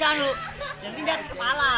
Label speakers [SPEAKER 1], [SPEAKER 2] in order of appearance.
[SPEAKER 1] bisa lu. Yang penting kepala.